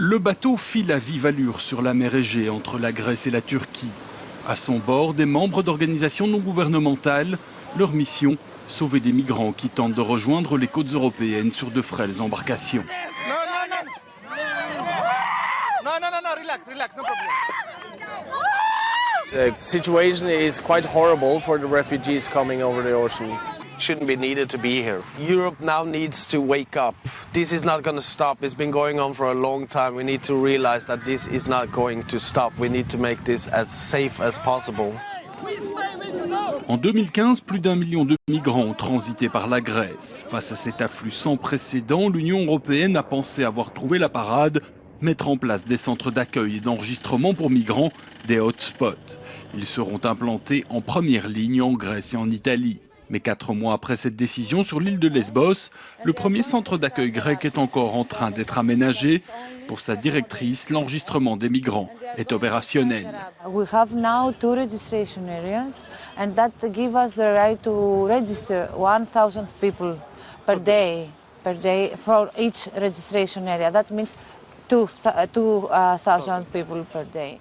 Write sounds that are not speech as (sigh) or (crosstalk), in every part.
Le bateau file à vive allure sur la mer Égée entre la Grèce et la Turquie. À son bord, des membres d'organisations non gouvernementales. Leur mission, sauver des migrants qui tentent de rejoindre les côtes européennes sur de frêles embarcations. The situation is quite horrible for the refugees coming over the ocean. Shouldn't be needed to be here. Europe now needs to wake up. This is not going to stop. It's been going on for a long time. We need to realize that this is not going to stop. We need to make this as safe as possible. En 2015, plus d'un million de migrants ont transité par la Grèce. Face à cet afflux sans précédent, l'Union européenne a pensé avoir trouvé la parade, mettre en place des centres d'accueil et d'enregistrement pour migrants, des hotspots. Ils seront implantés en première ligne en Grèce et en Italie. Mais quatre mois après cette décision sur l'île de Lesbos, le premier centre d'accueil grec est encore en train d'être aménagé. Pour sa directrice, l'enregistrement des migrants est opérationnel. We have now two registration areas and that give us the right to register 1000 people per day per day for each registration area. That means 2000 people per day.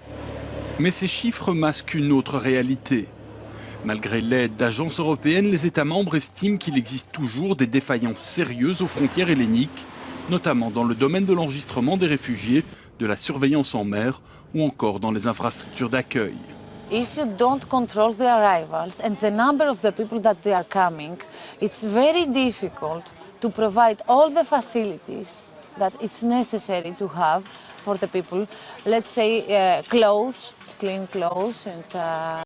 Mais ces chiffres masquent une autre réalité. Malgré l'aide d'agences européennes, les États membres estiment qu'il existe toujours des défaillances sérieuses aux frontières helléniques, notamment dans le domaine de l'enregistrement des réfugiés, de la surveillance en mer ou encore dans les infrastructures d'accueil. If you don't control the arrivals and the number of the people that they are coming, it's very difficult to provide all the facilities that it's necessary to have for the people. Let's say uh, clothes, clean clothes and uh,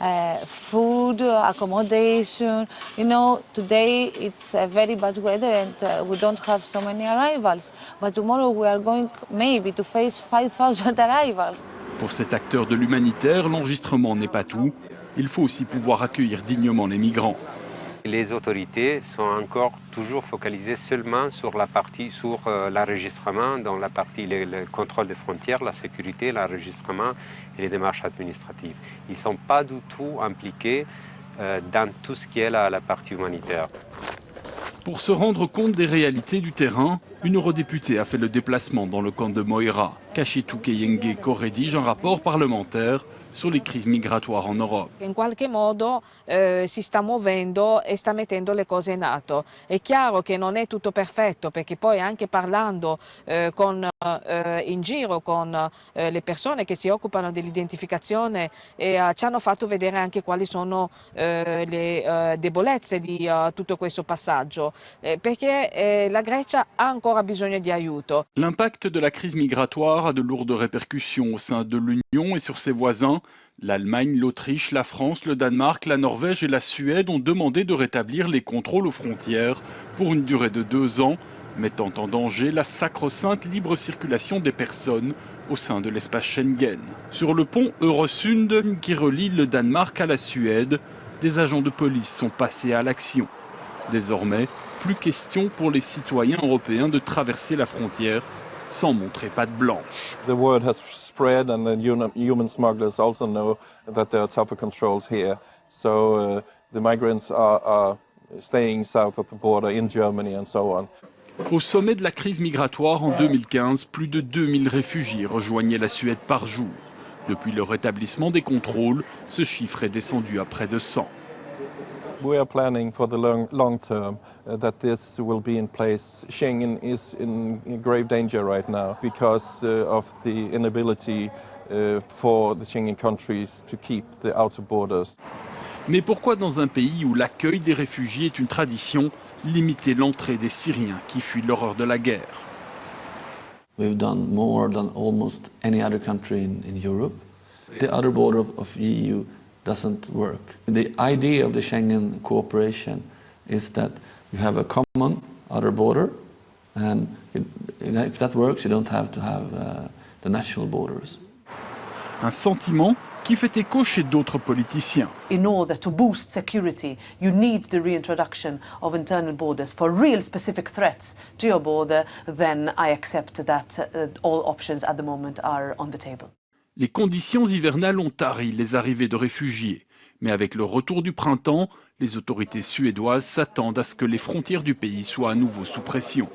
uh, food, accommodation. You know, today it's uh, very bad weather and uh, we don't have so many arrivals. But tomorrow we are going maybe to face 5,000 (laughs) arrivals. Pour cet acteur de l'humanitaire, l'enregistrement n'est pas tout. Il faut aussi pouvoir accueillir dignement les migrants. Les autorités sont encore toujours focalisées seulement sur la partie, sur euh, l'enregistrement, dans la partie le, le, contrôle des frontières, la sécurité, l'enregistrement et les démarches administratives. Ils ne sont pas du tout impliqués euh, dans tout ce qui est la, partie humanitaire. Pour se rendre compte des réalités du terrain, une eurodéputée a fait le déplacement dans le camp de Moira. Kachetou Keyenge co-rédige un rapport parlementaire sur les crises migratoires en Europe. In qualche modo eh, si sta muovendo e sta mettendo le cose in atto. È chiaro che non è tutto perfetto perché poi anche parlando eh, con, eh, in giro con eh, le persone che si occupano dell'identificazione eh, ci hanno fatto vedere anche quali sono eh, le debolezze di tutto questo passaggio perché la Grecia ha ancora bisogno di aiuto. L'impact de la crise migratoire a de lourdes répercussions au sein de l'Union et sur ses voisins. L'Allemagne, l'Autriche, la France, le Danemark, la Norvège et la Suède ont demandé de rétablir les contrôles aux frontières pour une durée de deux ans, mettant en danger la sacro-sainte libre circulation des personnes au sein de l'espace Schengen. Sur le pont Eurosund qui relie le Danemark à la Suède, des agents de police sont passés à l'action. Désormais, plus question pour les citoyens européens de traverser la frontière sans montrer patte blanche. The word has spread and the human smugglers also know that there are tougher controls here. So uh, the migrants are, are staying south of the border in Germany and so on. Au sommet de la crise migratoire en 2015, plus de 2000 réfugiés rejoignaient la Suède par jour. Depuis le rétablissement des contrôles, ce chiffre est descendu à près de 100. We are planning for the long, long term uh, that this will be in place. Schengen is in, in grave danger right now because uh, of the inability uh, for the Schengen countries to keep the outer borders. Mais pourquoi dans un pays où l'accueil des réfugiés est une tradition, limiter l'entrée des Syriens qui fuient l'horreur de la guerre? We've done more than almost any other country in, in Europe. The other border of, of EU doesn't work. The idea of the Schengen cooperation is that you have a common outer border and it, if that works, you don't have to have uh, the national borders. Un sentiment qui fait écho chez d'autres politiciens. In order to boost security, you need the reintroduction of internal borders. For real specific threats to your border, then I accept that uh, all options at the moment are on the table. Les conditions hivernales ont tari les arrivées de réfugiés. Mais avec le retour du printemps, les autorités suédoises s'attendent à ce que les frontières du pays soient à nouveau sous pression.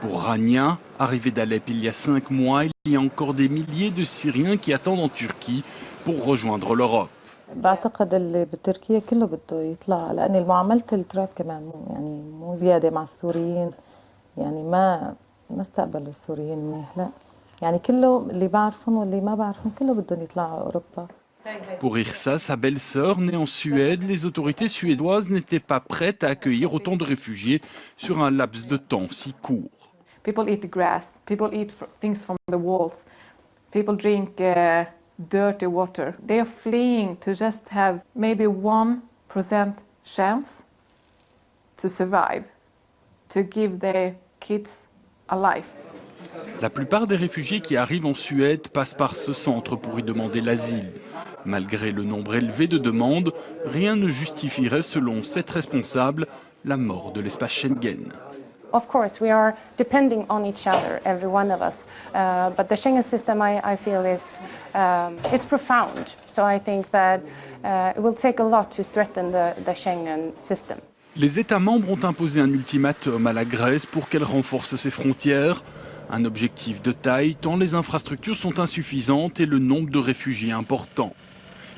Pour Rania, arrivé d'Alep il y a cinq mois, il y a encore des milliers de Syriens qui attendent en Turquie pour rejoindre l'Europe. بعتقد اللي بتركيا كله بده يطلع لأن معاملة التراب كمان مو يعني مو زيادة مع السوريين يعني ما ما استقبلوا السوريين منيح لا يعني كله اللي بعرفهم واللي ما بعرفهم كله بدهم يطلعوا أوروبا Pour Irsa, sa belle-sœur, née en Suède, les autorités suédoises n'étaient pas prêtes à accueillir autant de réfugiés sur un laps de temps si court. People eat grass, people eat things from the walls, people drink uh, dirty water. They are fleeing to just have maybe 1% chance to survive, to give their kids a life. La plupart des réfugiés qui arrivent en Suède passent par ce centre pour y demander l'asile. Malgré le nombre élevé de demandes, rien ne justifierait, selon cette responsable, la mort de l'espace Schengen. Of course, we are depending on each other, every one of us. Uh, but the Schengen system, I, I feel, is um, it's profound. So I think that uh, it will take a lot to threaten the, the Schengen system. Les États membres ont imposé un ultimatum à la Grèce pour qu'elle renforce ses frontières. Un objectif de taille tant les infrastructures sont insuffisantes et le nombre de réfugiés important.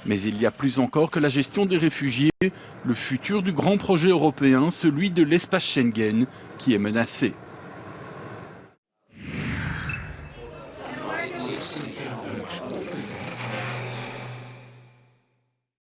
Mais il y a plus encore que la gestion des réfugiés, le futur du grand projet européen, celui de l'espace Schengen, qui est menacé.